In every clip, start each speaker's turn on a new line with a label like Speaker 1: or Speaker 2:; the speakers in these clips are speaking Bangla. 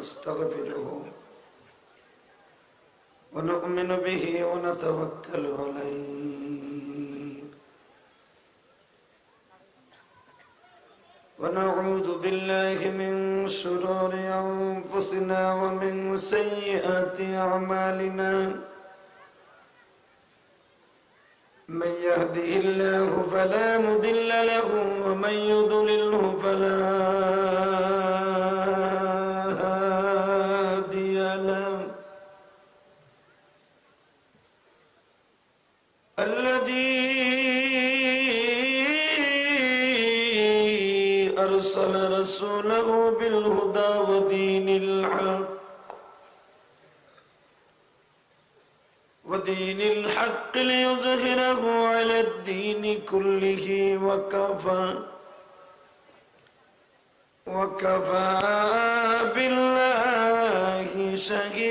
Speaker 1: ونستغفره ونؤمن به ونتوكل عليه. ونعوذ بالله من شرور أنفسنا ومن سيئات أعمالنا. من يهده الله فلا مضل له ومن يضلله فلا ودين الحق ليظهره على الدين كله وكفى. وكفى بالله شهيدا.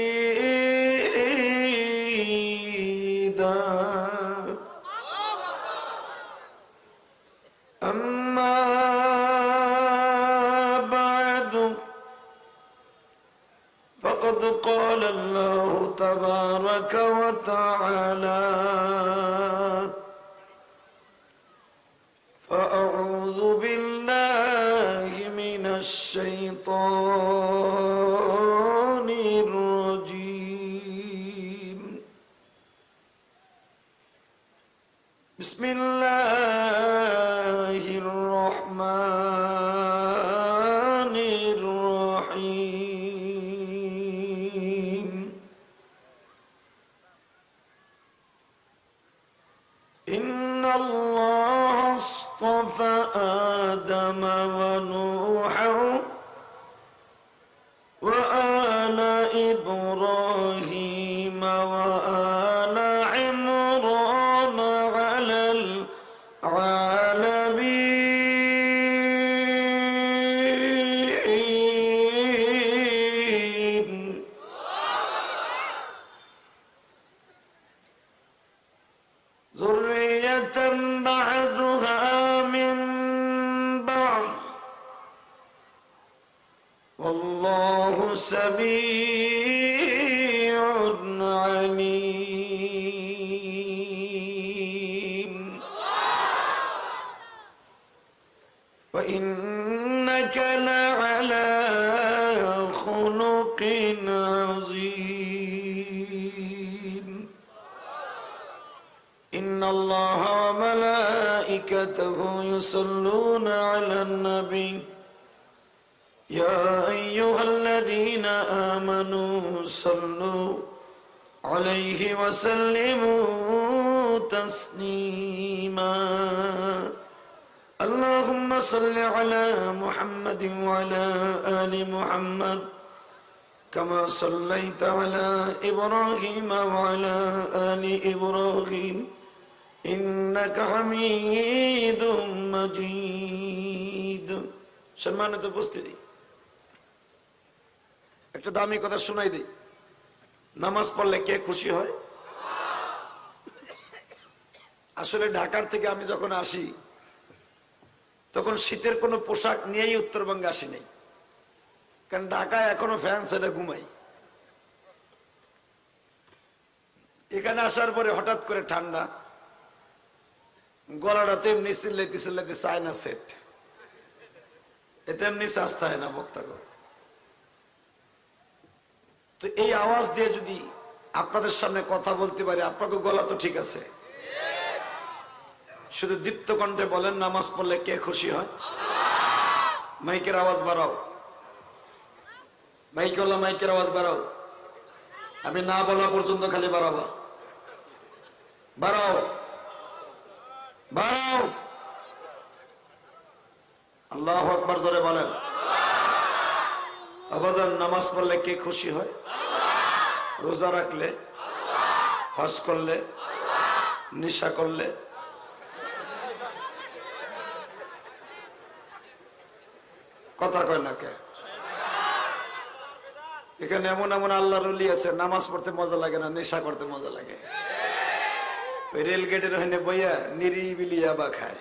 Speaker 1: أما فقد قال الله تبارك وتعالى والله صليت على إبراهيم وعلى آل إبراهيم إنك حميد مجيد সম্মানিত উপস্থিতি একটা দামি কথা শোনাই দিই নামাজ পড়লে কে খুশি হয় আসলে ঢাকার থেকে আমি যখন আসি তখন শীতের কোনো পোশাক নিয়েই উত্তরবঙ্গে আসি নাই কারণ ঢাকায় এখনো ফ্যান সেটা ঘুমাই এখানে আসার পরে হঠাৎ করে ঠান্ডা। গলাটা তো এমনি চিল্লাইতে চায় না সেট এতে এমনি চাস্তা হয় না বক্তা তো এই আওয়াজ দিয়ে যদি আপনাদের সামনে কথা বলতে পারি, আপনাকে গলা তো ঠিক আছে। শুধু দীপ্ত কণ্ঠে বলেন, নামাজ পড়লে কে খুশি হয়? মাইকের আওয়াজ বাড়াও। মাইকওয়ালা মাইকের আওয়াজ বাড়াও। আমি না বলা পর্যন্ত খালি বাড়াবা। বাড়াও। বাড়াও। আল্লাহ আকবার জোরে বলেন। আবাজান নামাজ পড়লে কে খুশি হয়? রোজা রাখলে? হজ করলে? নিশা করলে? কথা কয় না কে? এখানে এমন এমন আল্লাহ রলি আছে, নামাজ পড়তে মজা লাগে না, নেশা করতে মজা লাগে। ওই রেল গেটের ওখানে বইয়া নিরিবিলি আবা খায়।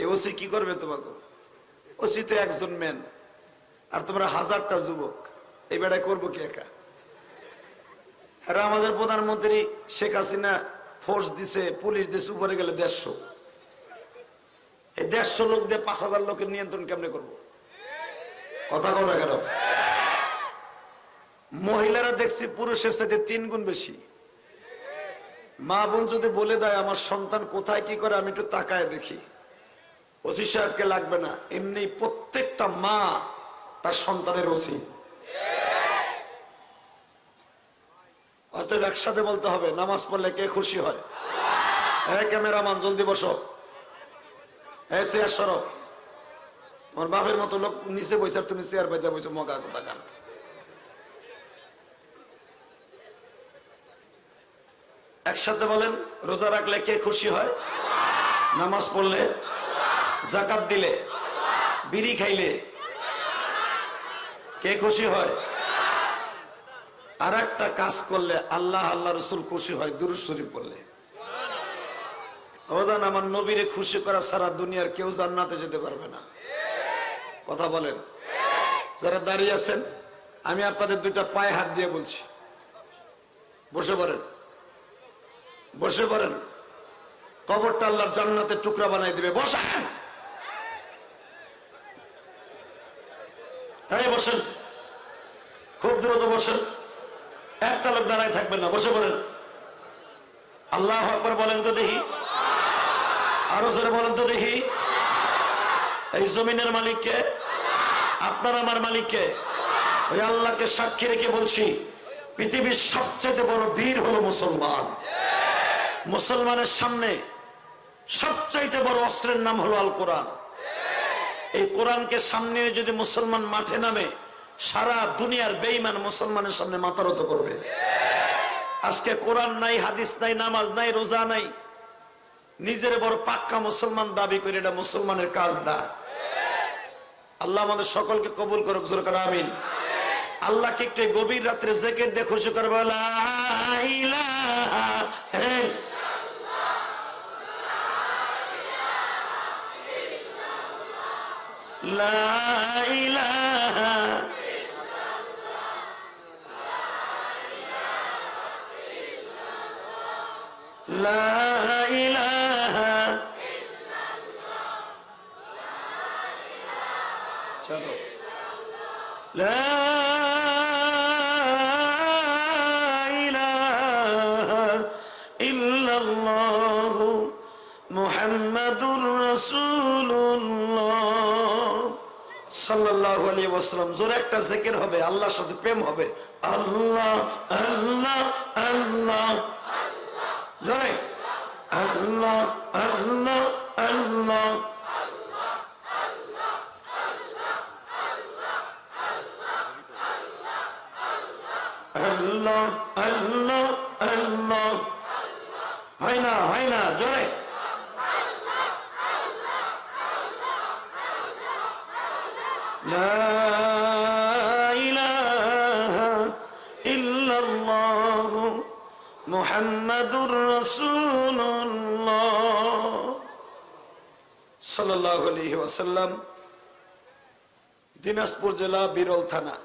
Speaker 1: এই ওসি কি করবে তোমাকে? ওসি তো একজন মেন আর তোমরা হাজারটা যুবক। এই বেড়ায় করব কি একা? আর আমাদের প্রধানমন্ত্রী শেখ হাসিনা ফোর্স দিছে, পুলিশ দিছে, উপরে গেলে দেড়শো। এই দেড়শো লোক দিয়ে পাঁচ হাজার লোকের নিয়ন্ত্রণ কেমনে করব? কথা কো না কেন? মহিলারা দেখছি পুরুষের সাথে তিন গুণ বেশি। মা বোন যদি বলে দেয়, আমার সন্তান কোথায়, কি করে? আমি একটু তাকায় দেখি। ওসি সাহেবকে লাগবে না। এমনি প্রত্যেকটা মা তার সন্তানের ওসি। অতএব একসাথে বলতে হবে, নামাজ পড়লে কে খুশি হয়? হ্যাঁ ক্যামেরাম্যান, জলদি বসো। হ্যাঁ চেয়ার সরো। তোমার বাপের মতো লোক নিচে বসে আর তুমি চেয়ার পাইতে বসে মগা কথা গান একসাথে বলেন, রোজা রাখলে কে খুশি হয়? নামাজ পড়লে? জাকাত দিলে? বিড়ি খাইলে? কে খুশি হয়? আর একটা কাজ করলে আল্লাহ আল্লাহ রসুল খুশি হয়, দুরুদ শরীফ পড়লে। অবদান আমার নবীরে খুশি করা সারা দুনিয়ার কেউ জান্নাতে যেতে পারবে না। কথা বলেন। যারা দাঁড়িয়ে আছেন, আমি আপনাদের দুইটা পায়ে হাত দিয়ে বলছি। বসে পড়েন। বসে পড়েন। কবরটা আল্লাহর জান্নাতের টুকরা বানাই দিবে। বসেন হ্যাঁ বসেন। খুব দ্রুত বসেন। একটা লোক দাঁড়ায় থাকবেন না, বসে পড়েন। আল্লাহ আকবর বলেন তো দেখি। আরও জোরে বলেন তো দেখি। এই জমিনের মালিককে আপনার আমার মালিককে ওই আল্লাহকে সাক্ষী রেখে বলছি, পৃথিবীর সবচেয়ে বড় বীর হলো মুসলমান। মুসলমানের সামনে সবচাইতে বড় অস্ত্রের নাম হলো আল কোরআন। এই কোরআনকে সামনে যদি মুসলমান মাঠে নামে, সারা দুনিয়ার বেইমান মুসলমানের সামনে মাতারত করবে। আজকে কোরআন নাই, হাদিস নাই, নামাজ নাই, রোজা নাই। নিজের বড় পাক্কা মুসলমান দাবি করে এটা মুসলমানের কাজ না। আল্লাহ আমাদের সকলকে কবুল করুক, জোর আমিন। আল্লাহকে একটু গভীর রাত্রে জেকেট দেখো শুকর করবে لا إله إلا الله لا إله إلا الله لا إله إلا الله محمد رسول الله সাল্লাল্লাহু আলাইহি ওয়াসাল্লাম, জোরে একটা জিকির হবে, আল্লাহর সাথে প্রেম হবে। আল্লাহ আল্লাহ আল্লাহ। জোরে। আল্লাহ আল্লাহ আল্লাহ। হয় না হয় না, জোরে। দিনাজপুর জেলা বিরল থানা,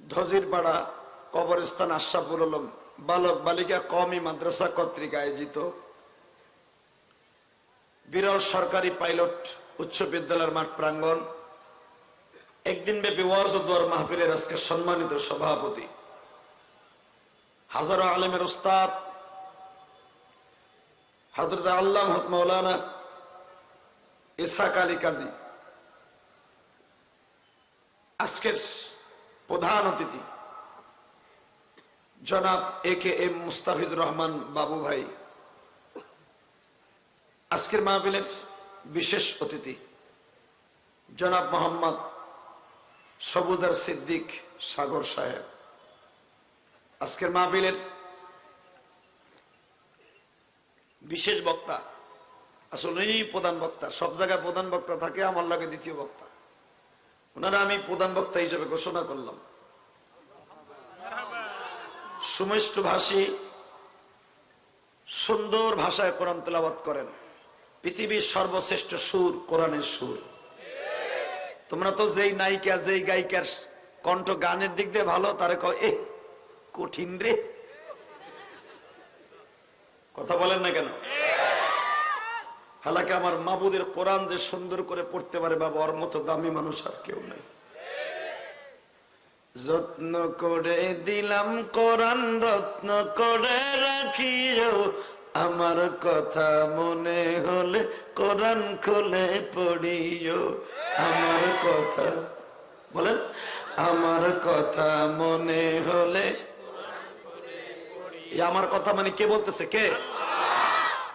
Speaker 1: ধজিরপাড়া কবরস্থান আশাপুর আলম, বালক বালিকা কমি মাদ্রাসা কর্তৃক আয়োজিত বিরল সরকারি পাইলট উচ্চ বিদ্যালয়ের মাঠ প্রাঙ্গণ, একদিন ব্যাপী ওয়াজ ও দোয়ার মাহফিলের আজকে সম্মানিত সভাপতি। হাজারো আলেমের উস্তাদ হজরত আল্লাহ মৌলানা ইসাক আলী কাজী, আজকের প্রধান অতিথি, জনাব A K M Mustafizur Rahman Babu ভাই। আজকের মাহফিলের বিশেষ অতিথি। জনাব মোহাম্মদ সবুদার সিদ্দিক সাগর সাহেব। আজকের মাহফিলের বিশেষ বক্তা, আসলে উনিই প্রধান বক্তা, সব জায়গায় প্রধান বক্তা থাকে, আমার লাগে দ্বিতীয় বক্তা। ওনারা আমি প্রধান বক্তা হিসেবে ঘোষণা করলাম। সুমিষ্ট ভাষী, সুন্দর ভাষায় কোরআন তেলাবাত করেন। পৃথিবীর সর্বশ্রেষ্ঠ সুর কোরআনের সুর। তোমরা তো যেই নায়িকা, যেই গায়িকার কণ্ঠ গানের দিক দিয়ে ভালো, তারে কয় এ কঠিন রে। কথা বলেন না কেন? হালাকে আমার মাবুদের কোরআন যে সুন্দর করে পড়তে পারে বাবা, ওর মতো দামি মানুষ আর কেউ নেই। যত্ন করে দিলাম কোরআন, রত্ন করে রাখিও। আমার কথা মনে হলে কোরআন খুলে পড়িও। আমার কথা, বলেন, আমার কথা মনে হলে আমার কথা মানে কে বলতেছে, কে?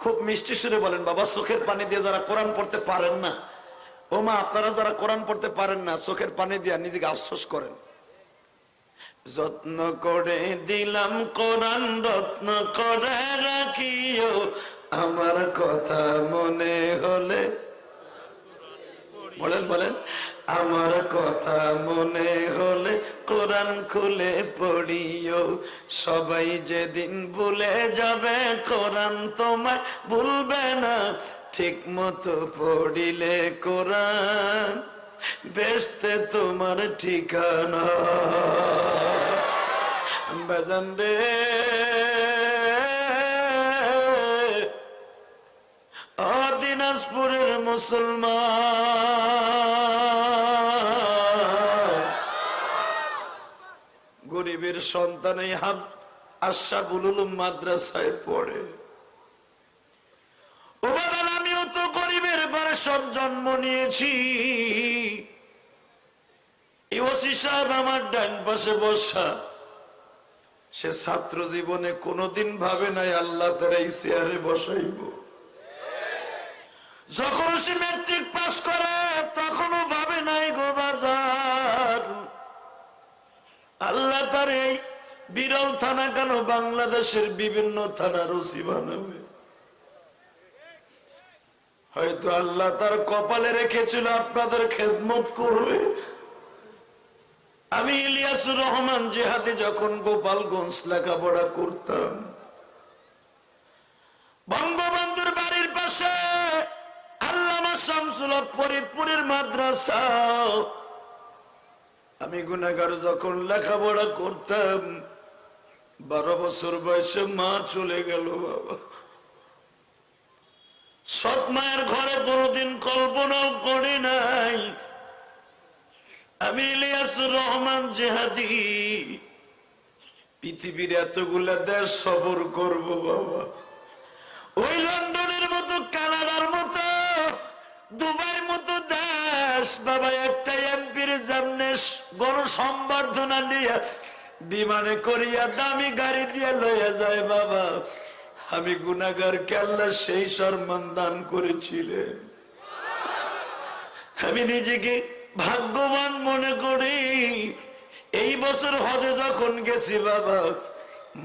Speaker 1: খুব মিষ্টি সুরে বলেন, বাবা, চোখের পানি দিয়ে যারা কোরআন পড়তে পারেন না ও মা আপনারা যারা কোরআন পড়তে পারেন না, চোখের পানি দিয়ে নিজেকে আফসোস করেন। যত্ন করে দিলাম, কোরআন রত্ন করে রাখিও। আমার কথা মনে হলে, বলেন বলেন। আমার কথা মনে হলে কোরআন খুলে পড়িও। সবাই যেদিন ভুলে যাবে, কোরআন তোমায় ভুলবে না। ঠিক মতো পড়িলে কোরআন বেসতে তোমার ঠিকানা। বেজান রে। দিনাজপুরের মুসলমান। গরিবের সন্তান এই হাব আশাফুল উলুম মাদ্রাসায় পড়ে। আমিও তো গরিবের ঘরে সব জন্ম নিয়েছি। ওসি সাহেব আমার ডান পাশে বসা। সে ছাত্র জীবনে কোনোদিন ভাবে নাই আল্লাহ তারা এই চেয়ারে বসাইব। যখন সে মেট্রিক পাস করে, তখনও ভাবে নাই গো বাজার। আল্লাহ তার এই বিরল থানা কেন বাংলাদেশের বিভিন্ন থানার ওসি বানাবে? হয়তো আল্লাহ তার কপালে রেখেছিল আপনাদের খেদমত করবে। আমি ইলিয়াসুর রহমান জেহাদি যখন গোপালগঞ্জ লেখাপড়া করতাম, বঙ্গবন্ধুর বাড়ির পাশে আল্লামা শামসুল ফরিদপুরের মাদ্রাসা। আমি গুনাগার যখন লেখাপড়া করতাম, বারো বছর বয়সে মা চলে গেল বাবা। সৎ মায়ের ঘরে কোনোদিন কল্পনাও করি নাই। আমি ইলিয়াসুর রহমান জেহাদি। পৃথিবীর এতগুলা দেশ সবর করব বাবা। ওই লন্ডনের মতো, কানাডার মতো, দুবাইয়ের মতো দেশ। বাবা একটা এমপির সামনে গণসম্বর্ধনা দিয়ে বিমানে করিয়া দামি গাড়ি দিয়ে লইয়া যায় বাবা। আমি গুনাগার কেল্লা সেই সম্মান দান করেছিলেন। আমি নিজেকে ভাগ্যবান মনে করি, এই বছর হজে যখন গেছি বাবা,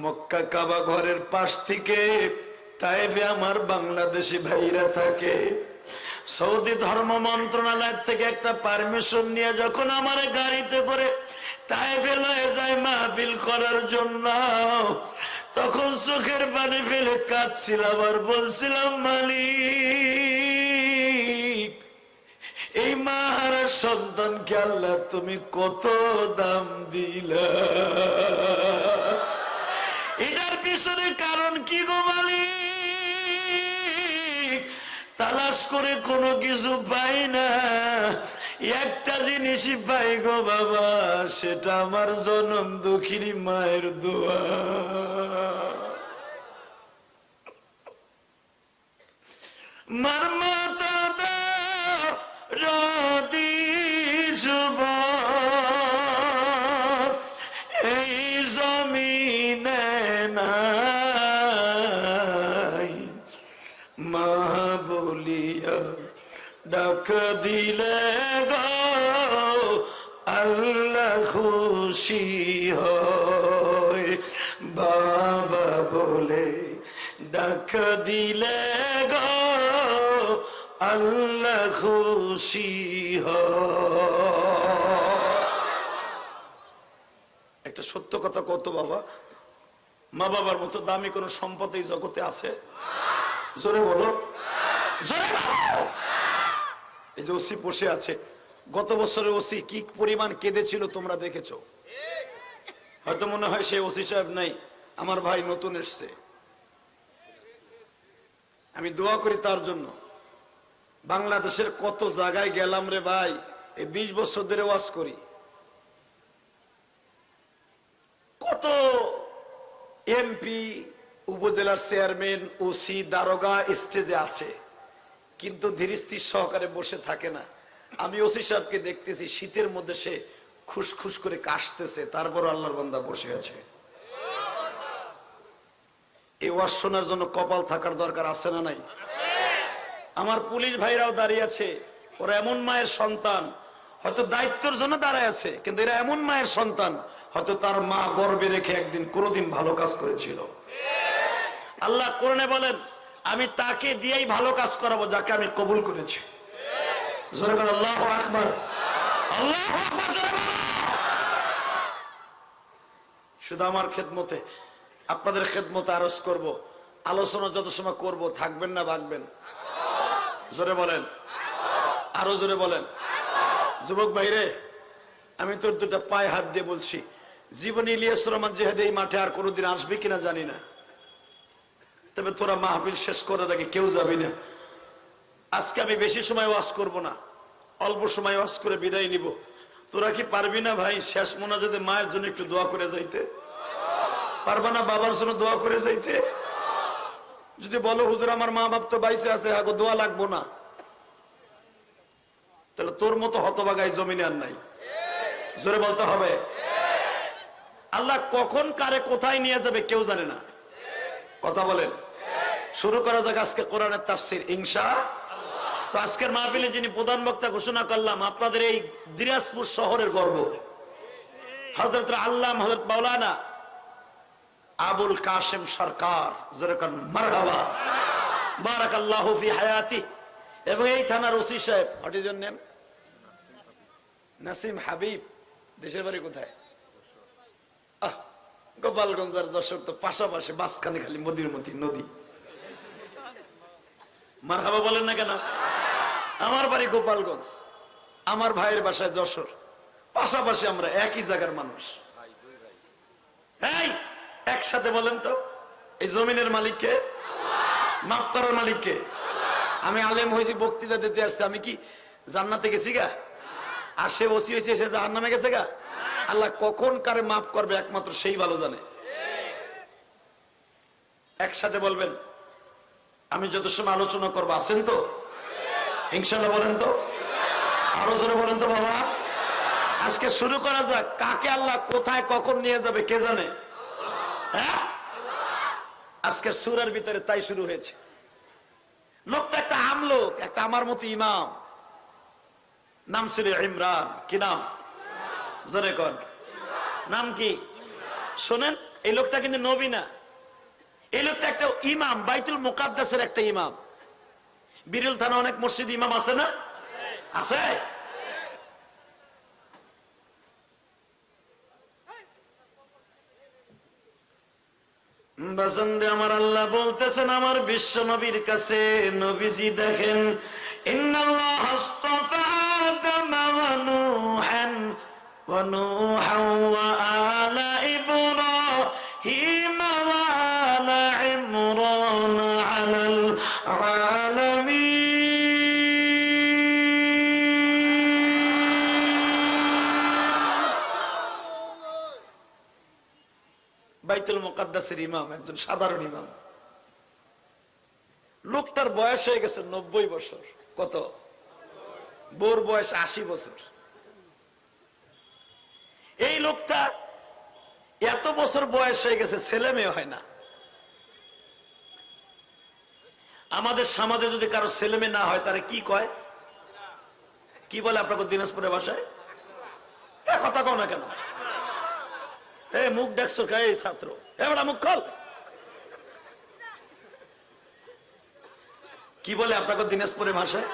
Speaker 1: মক্কা কাবা ঘরের পাশ থেকে তাইবে আমার বাংলাদেশি ভাইরা থাকে। সৌদি ধর্ম মন্ত্রণালয় থেকে একটা পারমিশন নিয়ে যখন আমার গাড়িতে করে তাই ফেলে যায় মাহফিল করার জন্য, তখন চোখের পানি ফেলে কাঁদছিলাম আর বলছিলাম, মালিক এই মাহারা সন্তানকে আল্লাহ তুমি কত দাম দিলা? এটার পিছনে কারণ কি গো মালিক? তালাশ করে কোনো কিছু পাই না। একটা জিনিসই পাই গো বাবা, সেটা আমার জনম দুঃখিনী মায়ের দোয়া। মার দাও যুব এই জমিনে নাই, মা বলিয়া ডাক দিলে আল্লাহ খুশি হয়। বাবা বলে, ডাক দিলে গো আল্লাহ খুশি একটা সত্য কথা কত বাবা। মা বাবার মতো দামি কোন সম্পদ এই জগতে আছে? জোরে বলো। এই যে ওসি বসে আছে। গত বছরে ওসি কি পরিমাণ কেঁদেছিল তোমরা দেখেছ? হয়তো মনে হয় সে ওসি সাহেব নাই, আমার ভাই নতুন এসছে। আমি দোয়া করি তার জন্য। বাংলাদেশের কত জায়গায় গেলাম রে ভাই? এই বিশ বছর ধরে ওয়াজ করি। কত এমপি উপজেলার চেয়ারম্যান ওসি দারোগা স্টেজে আছে। কিন্তু ধীরস্থির সহকারে বসে থাকে না। আমি ওসি সাহেবকে দেখতেছি, শীতের মধ্যে সে খুশখুশ করে কাশতেছে। তারপর আল্লাহর বান্দা বসে আছে। এই ওয়াজ শোনার জন্য কপাল থাকার দরকার আছে না নাই? আমার পুলিশ ভাইরাও দাঁড়িয়ে আছে। ওরা এমন মায়ের সন্তান, হয়তো দায়িত্বের জন্য দাঁড়ায় আছে, কিন্তু এরা এমন মায়ের সন্তান, হয়তো তার মা গর্বে রেখে একদিন কোনোদিন ভালো কাজ করেছিল। আল্লাহ কোরআনে বলেন, আমি তাকে দিয়েই ভালো কাজ করাবো, যাকে আমি কবুল করেছি। আল্লাহু আকবার। আল্লাহু। শুধু আমার খেদমতে, আপনাদের খেদমতে আরজ করব, আলোচনা যত সময় করব, থাকবেন না, ভাগবেন। জোরে বলেন। আরও জোরে বলেন। যুবক ভাইরে, আমি তোর দুটা পায়ে হাত দিয়ে বলছি, জীবনে ইলিয়াস রহমান জেহেদ এই মাঠে আর কোনোদিন আসবে কিনা জানি না। তবে তোরা মাহফিল শেষ করার আগে কেউ যাবি না। আজকে আমি বেশি সময় ওয়াজ করব না, অল্প সময় ওয়াজ করে বিদায় নিব। তোরা কি পারবি না ভাই শেষ মোনাজাতে মায়ের জন্য একটু দোয়া করে যাইতে? পারবা না বাবার জন্য দোয়া করে যাইতে? যদি বলো, হুজুর, আমার মা বাপ তো বাইসে আছে, আগো দোয়া লাগবো না। তাহলে তোর মতো হতবাগাই জমিনে আর নাই। জোরে বলতে হবে। আল্লাহ কখন কারে কোথায় নিয়ে যাবে কেউ জানে না। কথা বলেন। শুরু করা যাক আজকে কোরআনের তাফসির, ইনশা তো আজকের মাহফিলে যিনি প্রধান বক্তা ঘোষণা করলাম, আপনাদের এই দিনাজপুর শহরের গর্ব। হজরত আল্লাহ হজরত মাওলানা আবুল কাশেম সরকার যেরকম মারহাবা বারাকাল্লাহু ফি হায়াতি। এবং এই থানার ওসি সাহেব what is name Nasim Habib দেশের বাড়ি কোথায়? আহ, গোপালগঞ্জ যশোর তো পাশাপাশি মাঝখানে খালি মদির মতি নদী। মারহাবা বলেন না কেন? আমার বাড়ি গোপালগঞ্জ আমার ভাইয়ের বাসায় যশোর। পাশাপাশি আমরা একই জায়গার মানুষ। এই! একসাথে বলেন তো, এই জমিনের মালিককে? মাপ করার মালিককে? আমি আলেম হয়েছি, বক্তৃতা দিতে আসছি, আমি কি জান্নাতে গেছি গা? আর সে ওসি হয়েছে, সে জাহান নামে গেছে গা? আল্লাহ কখন কারে মাফ করবে, একমাত্র সেই ভালো জানে। একসাথে বলবেন, আমি যত সময় আলোচনা করব, আছেন তো? ইনশাল্লাহ বলেন তো? আরও জোরে বলেন তো, বাবা। আজকে শুরু করা যাক, কাকে আল্লাহ কোথায়, কখন নিয়ে যাবে, কে জানে? আজকের সুরের ভিতরে তাই শুরু হয়েছে। লোকটা একটা আমলোক, একটা আমার মতো ইমাম। নাম ছিল ইমরান। কি নাম? জোরে কর নাম কি? শোনেন, এই লোকটা কিন্তু নবী না। এই লোকটা একটা ইমাম, বাইতুল মুকাদ্দাসের একটা ইমাম। বিরল থানা অনেক মসজিদ ইমাম আছে না? আছে? বাসন্দে আমার আল্লাহ বলতেছেন আমার বিশ্ব নবীর কাছে নবীজি দেখেন ইন্নাল্লাহ মুকাদ্দাসের ইমাম, একজন সাধারণ ইমাম। লোকটার বয়স হয়ে গেছে নব্বই বছর। কত? বোর বয়স আশি বছর। এই লোকটা এত বছর বয়স হয়ে গেছে, ছেলে মেয়ে হয় না। আমাদের সমাজে যদি কারও ছেলে মেয়ে না হয়, তারা কি কয়? কি বলে আপনাকে দিনাজপুরের ভাষায়? কথা কও না কেন? এ মুখ কে এই ছাত্র? এবার মুখ খোল। কি বলে আপনাকে দিনাজপুরের ভাষায়?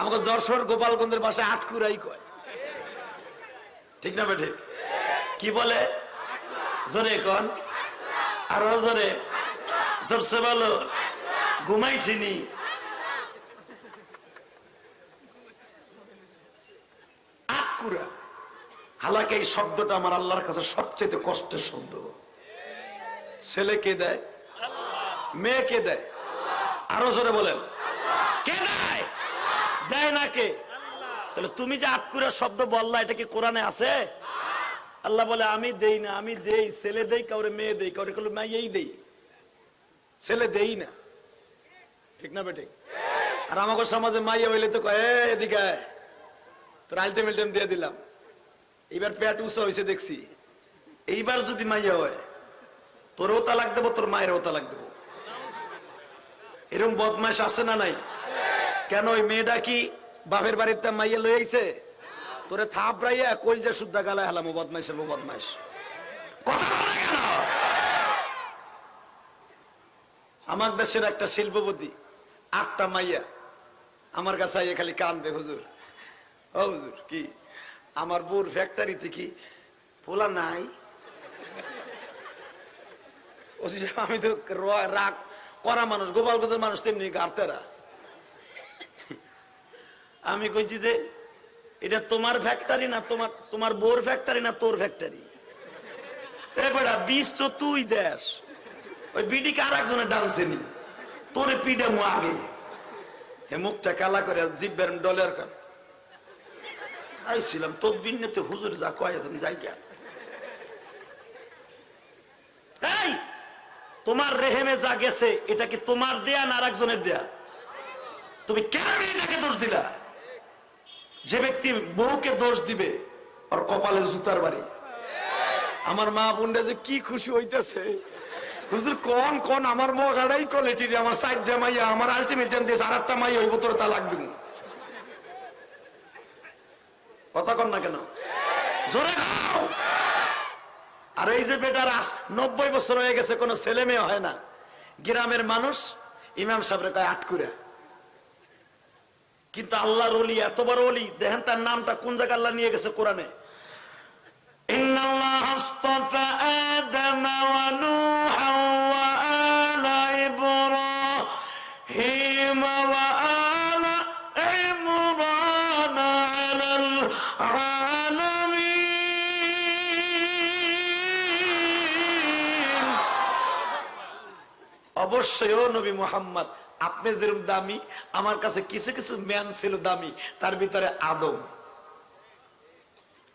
Speaker 1: আমাকে যশোর গোপালগঞ্জের ভাষায় আটকুরাই কয়। ঠিক না বেঠে? কি বলে? জোরে কন? আরও জোরে? জোরসে বলো ঘুমাইছিনি হালাকে এই শব্দটা আমার আল্লাহর কাছে সবচেয়ে কষ্টের শব্দ। ছেলে কে দেয়? মেয়ে কে দেয়? আরও জোরে বলেন। কে দেয়? দেয় না কে? তাহলে তুমি যে আটকুরা শব্দ বললা এটা কি কোরআনে আছে? আল্লাহ বলে আমি দেই না আমি দেই। ছেলে দেই কাউরে মেয়ে দেই কাউরে কাউরে মেয়েই দেই। ছেলে দেই না। ঠিক না বেঠিক? আর আমাকে সমাজে মাইয়া হইলে তো কয় "এ, এদিকে। তোর আলটিমেটাম দিয়ে দিলাম। এইবার পেট উঁচা হয়েছে দেখছি। এইবার যদি মাইয়া হয়, তোরও তালাক দেবো, তোর মায়েরও তালাক দেবো। এরকম বদমাইশ আছে না নাই? কেন ওই মেয়েটা কি বাপের বাড়িতে মাইয়া লই আইছে? তোরে থাপ রাইয়া কলজা শুদ্ধা গালায় হেলাম, ও বদমাইশ ও বদমাইশ আমার দেশের একটা শিল্পপতি, আটটা মাইয়া। আমার কাছে খালি কান দে হুজুর। ও হুজুর, কি? আমার বোর ফ্যাক্টরিতে কি পোলা নাই? আমি তো রাগ করা মানুষ গোপালগঞ্জের মানুষ তেমনি গার্তেরা। আমি কইছি যে এটা তোমার ফ্যাক্টরি না, তোমার তোমার বোর ফ্যাক্টরি না তোর ফ্যাক্টরি বেটা বিষ তো তুই দেশ ওই বিডিকে আর একজনের ডান্সে নি? তোরে পিডে মু আগে। হে মুখটা কালা করে জিব্বের ডলের কান। আইছিলাম তোর বিন্নেতে হুজুর যা কয় তুমি যাই কেন তোমার রেহেমে যা গেছে, এটা কি তোমার দেয়া না আরেকজনের দেয়া? তুমি কেন মেয়েটাকে দোষ দিলা? যে ব্যক্তি বউকে দোষ দিবে আর কপালে জুতার বাড়ি। আমার মা বোনরা যে কি খুশি হইতেছে। হুজুর, কোন কোন, আমার মগাড়াই কোয়ালিটির আমার সাইডটা মাইয়া, আমার আলটিমেটাম দিয়েছে আর একটা মাইয়া হইব, তোর তালাক দিব কথা কন না কেন? জোরে আর এই যে বেটার আস নব্বই বছর হয়ে গেছে, কোনো ছেলে মেয়ে হয় না। গ্রামের মানুষ ইমাম সাহেবের কয় আটকুরে কিন্তু আল্লাহর অলি এত বড় অলি দেখেন তার নামটা কোন জায়গা আল্লাহ নিয়ে গেছে কোরআনে? ইন্নাল্লাহ আদম ওয়া নূহ অবশ্যই, ও নবী মোহাম্মদ, আপনি যেরকম দামি, আমার কাছে কিছু কিছু ম্যান ছিল দামি, তার ভিতরে আদম।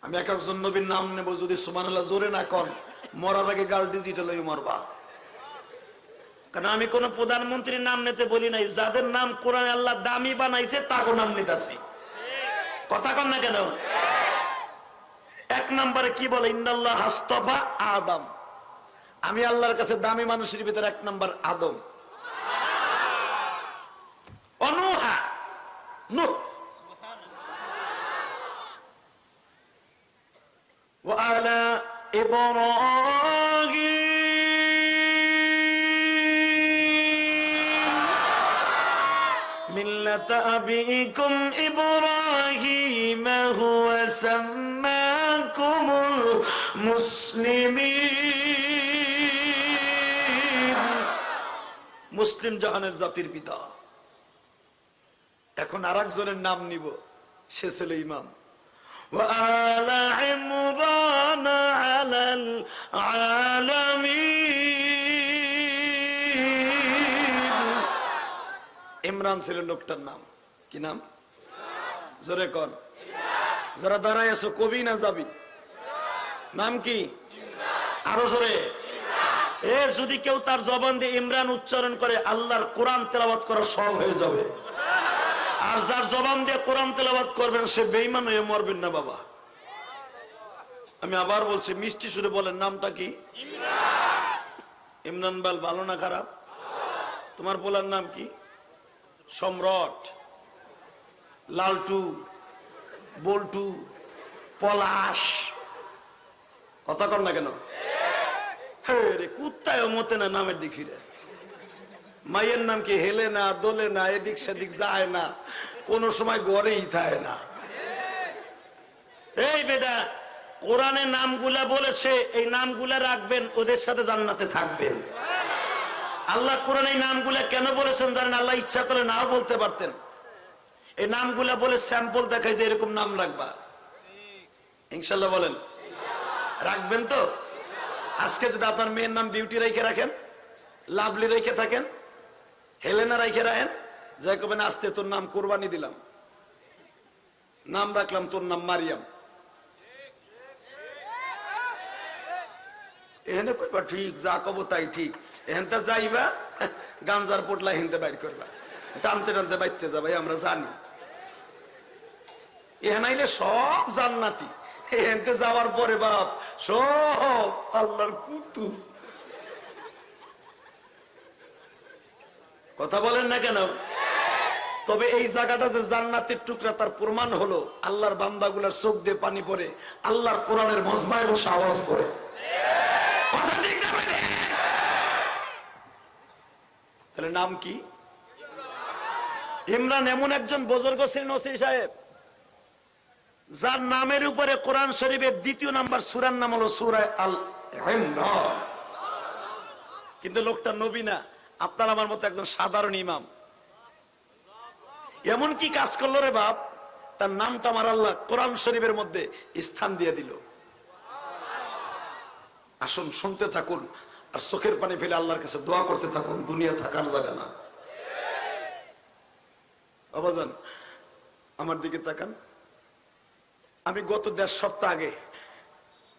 Speaker 1: আমি এক একজন নবীর নাম নেব, যদি সুমানুল্লাহ জোরে না কন, মরার আগে গাল ডিজিটাল মরবা। কারণ আমি কোন প্রধানমন্ত্রীর নাম নিতে বলি নাই, যাদের নাম কোরআন আল্লাহ দামি বানাইছে তাকে নাম নিতেছি কথা কন না কেন? এক নম্বরে কি বলে? ইন্দাল্লাহ হাস্তফা আদম। আমি আল্লাহর কাছে দামি মানুষের ভিতরে এক নম্বর আদম অনুহা নুহ وعلى إبراهيم ملة أبيكم إبراهيم هو سماكم المسلمين মুসলিম জাহানের জাতির পিতা এখন আর একজনের নাম নিব সে ছিল ইমাম وآل عمران على العالمين ইমরান ছিল লোকটার নাম কি নাম জোরে কন যারা দাঁড়ায় আছো কবি না যাবি নাম কি আরো জোরে এ, যদি কেউ তার জবান দিয়ে ইমরান উচ্চারণ করে, আল্লাহর কোরআন তেলাবাত করা সব হয়ে যাবে। আর যার জবান দিয়ে কোরআন তেলাবাত করবেন, সে বেইমান হয়ে মরবেন না, বাবা। আমি আবার বলছি, মিষ্টি সুরে বলেন, নামটা কি? ইমরান। বাল, ভালো না খারাপ? তোমার বলার নাম কি? সম্রাট। লালটু। বল্টু। পলাশ। কথা কর না কেন? হে রে মতে না নামের দেখি রে মায়ের নাম কি হেলে না, দোলে না, এদিক সেদিক যায় না, কোন সময় গড়েই থাকে না। এই বেটা, কোরআনে নামগুলা বলেছে, এই নামগুলা রাখবেন, ওদের সাথে জান্নাতে থাকবেন। আল্লাহ কোরআন এই নামগুলা কেন বলেছেন জানেন? আল্লাহ ইচ্ছা করে নাও বলতে পারতেন। এই নামগুলা বলে স্যাম্পল দেখায় যে এরকম নাম রাখবা। ইনশাল্লাহ বলেন। রাখবেন তো? আজকে যদি আপনার মেয়ের নাম বিউটি রেখে রাখেন, লাভলি রেখে থাকেন, হেলেনা রেখে রাখেন, যাই কবেন আস্তে তোর নাম কোরবানি দিলাম। নাম রাখলাম তোর নাম মারিয়াম। এখানে কইবা, ঠিক, যা কব তাই ঠিক। এখানটা যাইবা, গাঞ্জার পোটলা হেনতে বাইর করবা টানতে টানতে বাইতে যাবাই আমরা জানি। এখানে আইলে সব জান্নাতি। এখানতে যাওয়ার পরে বাপ সব আল্লাহর কুতু কথা বলেন না কেন? তবে এই জায়গাটা যে জান্নাতের টুকরা, তার প্রমাণ হলো আল্লাহর বান্দাগুলার চোখ দিয়ে পানি পড়ে, আল্লাহর কোরআনের মজমায় বসে আওয়াজ করে? তাহলে নাম কি? ইমরান, এমন একজন বুজুর্গ ছিলেন ওসি সাহেব। যার নামের উপরে কোরআন শরীফের দ্বিতীয় নাম্বার সুরার নাম হলো সুরায় আল কিন্তু লোকটা নবী না, আপনার আমার মতো একজন সাধারণ ইমাম। এমন কি কাজ করল রে বাপ? তার নামটা আমার আল্লাহ কোরআন শরীফের মধ্যে স্থান দিয়ে দিল। আসুন, শুনতে থাকুন, আর চোখের পানি ফেলে আল্লাহর কাছে দোয়া করতে থাকুন, দুনিয়া থাকার যাবে না। আমার দিকে তাকান। আমি গত দেড় সপ্তাহ আগে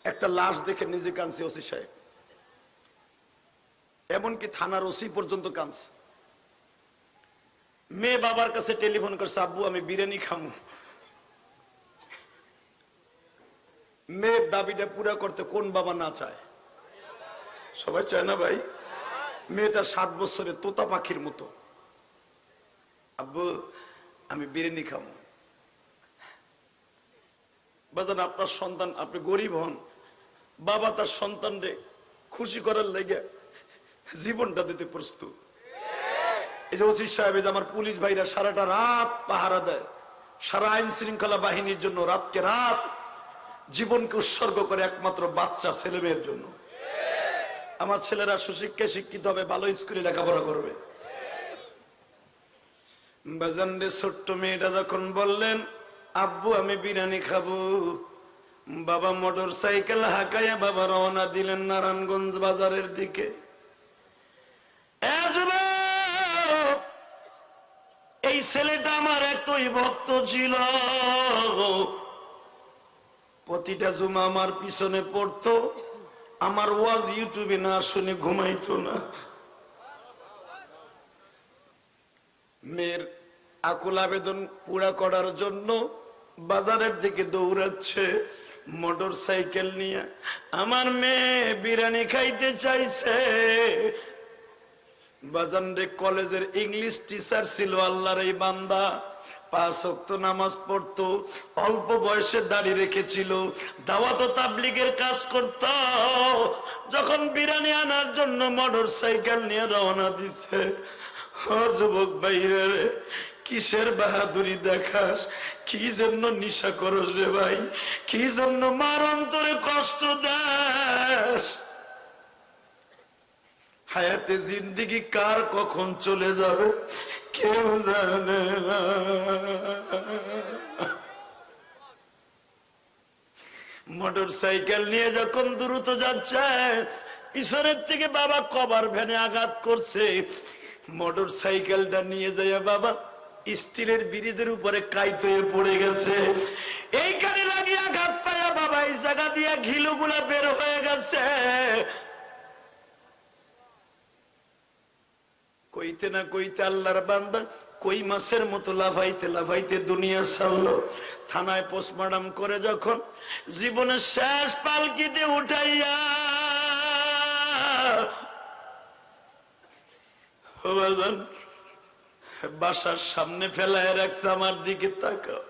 Speaker 1: একটা লাশ দেখে নিজে কাঁদছি, ওসি সাহেব। এমনকি থানার ওসি পর্যন্ত কাঁদছে। মেয়ে বাবার কাছে টেলিফোন করছে, আব্বু, আমি বিরিয়ানি খামু। মেয়ের দাবিটা পুরা করতে কোন বাবা না চায়? সবাই চায় না ভাই? মেয়েটা সাত বছরের তোতা পাখির মতো। আব্বু, আমি বিরিয়ানি খাব বাজান, আপনার সন্তান, আপনি গরিব হন, বাবা তার সন্তানরে খুশি করার লেগে জীবনটা দিতে প্রস্তুত। এই যে ওসি সাহেব আমার পুলিশ ভাইরা সারাটা রাত পাহারা দেয়, সারা আইন শৃঙ্খলা বাহিনীর জন্য রাতকে রাত জীবনকে উৎসর্গ করে একমাত্র বাচ্চা, ছেলে মেয়ের জন্য। আমার ছেলেরা সুশিক্ষায় শিক্ষিত হবে, ভালো স্কুলে লেখাপড়া করবে। বাজান ছোট্ট মেয়েটা যখন বললেন আব্বু, আমি বিরিয়ানি খাব। বাবা মোটর সাইকেল হাঁকাইয়া বাবা রওনা দিলেন নারায়ণগঞ্জ বাজারের দিকে। এই ছেলেটা আমার এতই ভক্ত ছিল। প্রতিটা জুমা আমার পিছনে পড়তো। আমার ওয়াজ ইউটিউবে না শুনে ঘুমাইতো না। মেয়ের আকুল আবেদন পুরা করার জন্য বাজারের দিকে দৌড়াচ্ছে, মোটর সাইকেল নিয়ে। আমার মেয়ে বিরিয়ানি খাইতে চাইছে। বাজানরে কলেজের ইংলিশ টিচার ছিল আল্লাহর এই বান্দা। পাঁচ ওয়াক্ত নামাজ পড়তো, অল্প বয়সে দাঁড়িয়ে রেখেছিল। দাওয়াত তাবলিগের কাজ করত। যখন বিরিয়ানি আনার জন্য মোটর সাইকেল নিয়ে রওনা দিছে। যুবক বাইরে কিসের বাহাদুরি দেখাস? কি জন্য নিশা করস রে ভাই? কি জন্য মার অন্তরে কষ্ট দাস? হায়াতে জিন্দিগি কার কখন চলে যাবে? কেউ জানে না। মোটর সাইকেল নিয়ে যখন দ্রুত যাচ্ছে পিছনের থেকে বাবা কবার ভ্যানে আঘাত করছে। মোটর সাইকেলটা নিয়ে যায় বাবা স্টিলের ব্রিজের উপরে কাইত হয়ে পড়ে গেছে। এইখানে লাগিয়ে আঘাত পায়া বাবা এই জায়গা দিয়ে ঘিলুগুলা বের হয়ে গেছে। কইতে না কইতে আল্লাহর বান্দা কই মাসের মতো লাভাইতে লাভাইতে দুনিয়া ছাড়লো। থানায় পোস্টমর্টম করে যখন জীবনের শেষ পালকিতে উঠাইয়া ও বাজান, বাসার সামনে ফেলায় রাখছে, আমার দিকে তাকাও।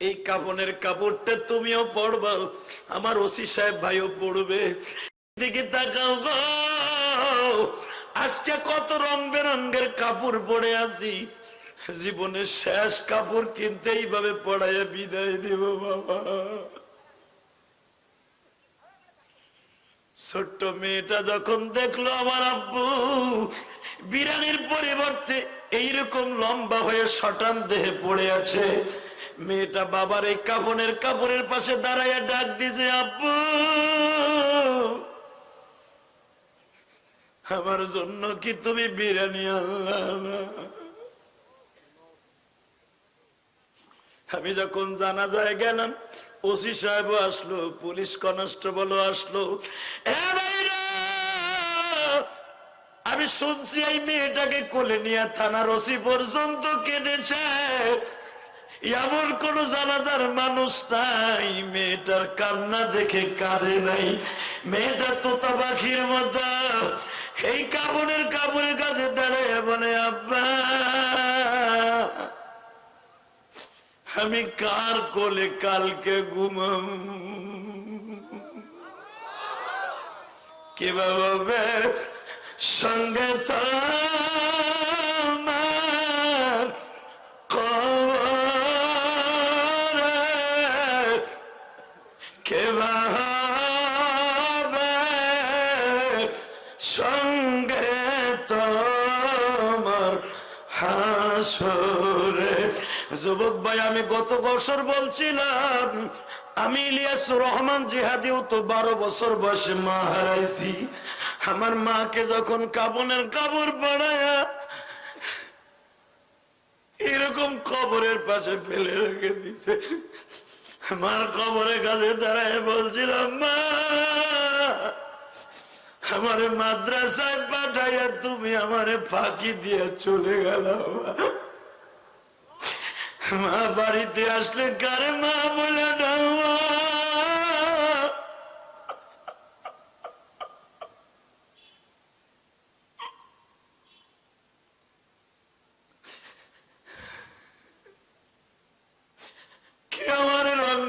Speaker 1: এই কাপনের কাপড়টা তুমিও পড়বা আমার ওসি সাহেব ভাইও পড়বে দিকে তাকাও আজকে কত রং বেরঙ্গের কাপড় পরে আছি। জীবনের শেষ কাপড় কিনতে এইভাবে পড়াইয়া বিদায় দিব বাবা। ছোট্ট মেয়েটা যখন দেখল আমার আব্বু বিরানির পরিবর্তে এইরকম লম্বা হয়ে শটান দেহে পড়ে আছে। মেয়েটা বাবার এই কাপড়ের কাপড়ের পাশে দাঁড়াইয়া ডাক দিছে আব্বু! আমার জন্য কি তুমি বিরিয়ানি আমি যখন জানা যায় গেলাম, ওসি সাহেব আসলো, পুলিশ কনস্টেবল আসলো। এ ভাইরা! আমি শুনছি এই মেয়েটাকে কোলে নিয়ে থানার ওসি পর্যন্ত কেঁদেছে। এমন কোন জানাজার মানুষ নাই, মেয়েটার কান্না দেখে কাঁদে নাই। মেয়েটা তোতা পাখির মতো, এই কাপড়ের কাপড়ের কাছে দাঁড়ায় বলে, আব্বা, আমি কার কোলে কালকে ঘুমাম? কে বাবা সঙ্গে তোমার কবরে কে বাবা সঙ্গে তোমার হাসরে। যুবক ভাই আমি গত বছর বলছিলাম আমি ইলিয়াস রহমান জিহাদিও তো বারো বছর বয়সে মা হারাইছি। আমার মাকে যখন কাবনের কাপড় পড়ায়া এরকম কবরের পাশে ফেলে রেখে দিছে। আমার কবরের কাছে দাঁড়ায় বলছিলাম মা, আমারে মাদ্রাসায় পাঠাইয়া তুমি আমারে ফাঁকি দিয়ে চলে গেল মা বাড়িতে আসলে কারে মা বলে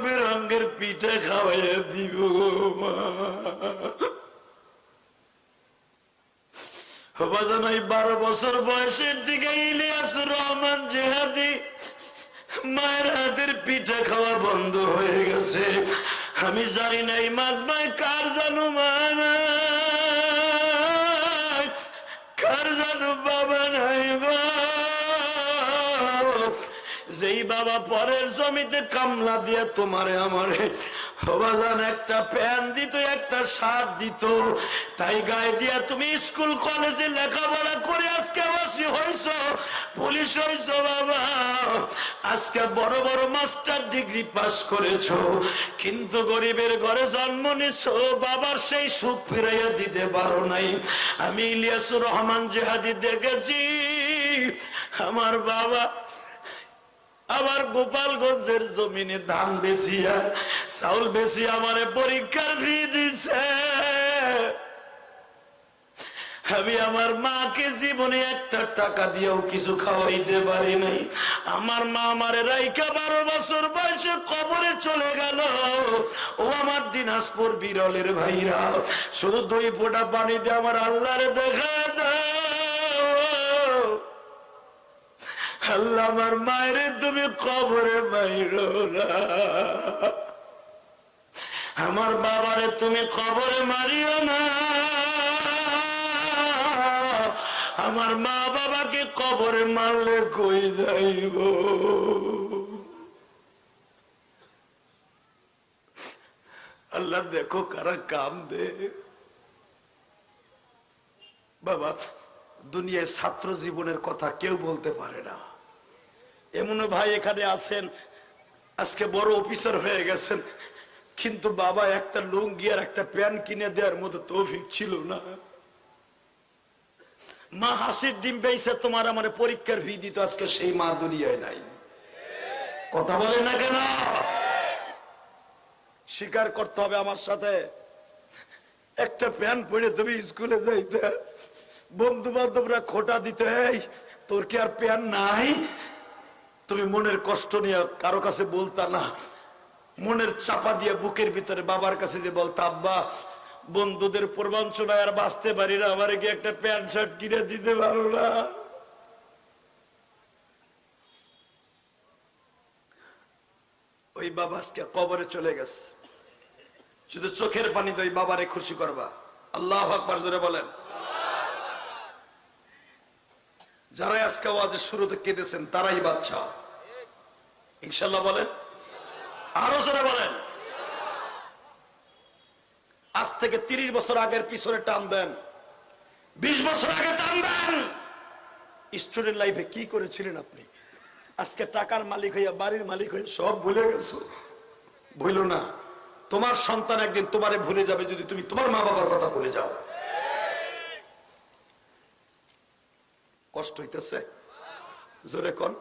Speaker 1: বেরঙ্গের পিঠে খাওয়াইয়া দিব বাজান এই বারো বছর বয়সের দিকে ইলিয়াস রহমান জেহাদি মায়ের হাতের পিঠা খাওয়া বন্ধ হয়ে গেছে। আমি জানি না এই মাছ ভাই কার জানো কার জানো বাবা নাই যেই বাবা পরের জমিতে কামলা দিয়ে তোমারে আমারে একটা দিত একটা দিত। তাই গায়ে দিয়া তুমি স্কুল, কলেজে লেখাপড়া করে আজকে হয়েছ পুলিশ হয়েছ বাবা। আজকে বড় বড় মাস্টার ডিগ্রি পাস করেছ, কিন্তু গরিবের ঘরে জন্ম নিছ, বাবার সেই সুখ ফিরাইয়া দিতে পারো নাই। আমি ইলিয়াসুর রহমান জেহাদি দেখেছি, আমার বাবা আবার গোপালগঞ্জের জমিনে ধান বেচিয়া, চাউল বেশি আমারে পরীক্ষার ফি দিছে। আমি আমার মাকে জীবনে একটা টাকা দিয়েও কিছু খাওয়াইতে পারি নাই। আমার মা আমারে রাইকা বারো বছর বয়সে কবরে চলে গেল। ও আমার দিনাজপুর বিরলের ভাইরা, শুধু দুই ফোঁটা পানিতে আমার আল্লাহরে দেখা দাও আল্লাহ আমার মায়ের তুমি কবরে মাইরো না। আমার বাবারে তুমি কবরে মারিও না। আমার মা বাবাকে কবরে মারলে কই যাইব? আল্লাহ দেখো কারা কাম দে বাবা, দুনিয়ায় ছাত্র জীবনের কথা কেউ বলতে পারে না। এমন ভাই এখানে আছেন, আজকে বড় অফিসার হয়ে গেছেন, কিন্তু বাবা একটা লুঙ্গি আর একটা প্যান্ট কিনে দেওয়ার মতো তৌফিক ছিল না। মা হাসির ডিম পেয়েছে তোমার আমার পরীক্ষার ফি দিত, আজকে সেই মা দুনিয়ায় নাই। কথা বলেন না কেন? স্বীকার করতে হবে আমার সাথে। একটা প্যান্ট পরে তুমি স্কুলে যাইতে বন্ধু বান্ধবরা খোটা দিতে তোর কি আর প্যান নাই? তুমি মনের কষ্ট নিয়ে কারও কাছে বলতা না। মনের চাপা দিয়ে বুকের ভিতরে বাবার কাছে যে বলতা, আব্বা, বন্ধুদের পূর্বাঞ্চলায় আর বাঁচতে পারি না, আমার কি একটা প্যান্ট শার্ট কিনে দিতে পারো না? ওই বাবা আজকে কবরে চলে গেছে। শুধু চোখের পানিতে ওই বাবারে খুশি করবা। আল্লাহ আকবার জোরে বলেন। যারাই আজকে ওয়াজের শুরুতে কেঁদেছেন, তারাই বাচ্চা ইনশাল্লাহ বলেন? আরও জোরে বলেন। আজ থেকে তিরিশ বছর আগের পিছনে টান দেন। বিশ বছর আগে টান দেন। স্টুডেন্ট লাইফে কি করেছিলেন আপনি? আজকে টাকার মালিক হইয়া বাড়ির মালিক হইয়া সব ভুলে গেছো? ভুলো না। তোমার সন্তান একদিন তোমারে ভুলে যাবে যদি তুমি তোমার মা বাবার কথা ভুলে যাও। কষ্ট হইতেছে। জোরে কন।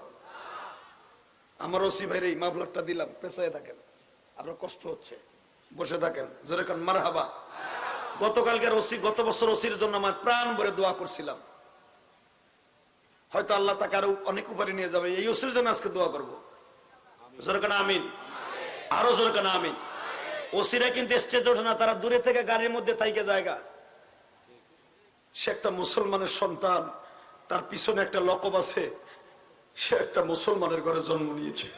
Speaker 1: আমার ওসি ভাইয়ের এই মাফলারটা দিলাম পেছায় থাকেন। আপনার কষ্ট হচ্ছে, বসে থাকেন। জোরে কন মার হাবা গতকালকের ওসি, গত বছর ওসির জন্য আমার প্রাণ ভরে দোয়া করছিলাম। হয়তো আল্লাহ তাকে আরও অনেক উপরে নিয়ে যাবে, এই ওসির জন্য আজকে দোয়া করব। জোরে আমিন। আরও জোরে আমিন। ওসিরা কিন্তু স্টেজে ওঠে না, তারা দূরে থেকে গাড়ির মধ্যে থাইকে জায়গা। সে একটা মুসলমানের সন্তান তার পিছনে একটা লকব আছে সে একটা মুসলমানের ঘরে জন্ম নিয়েছে।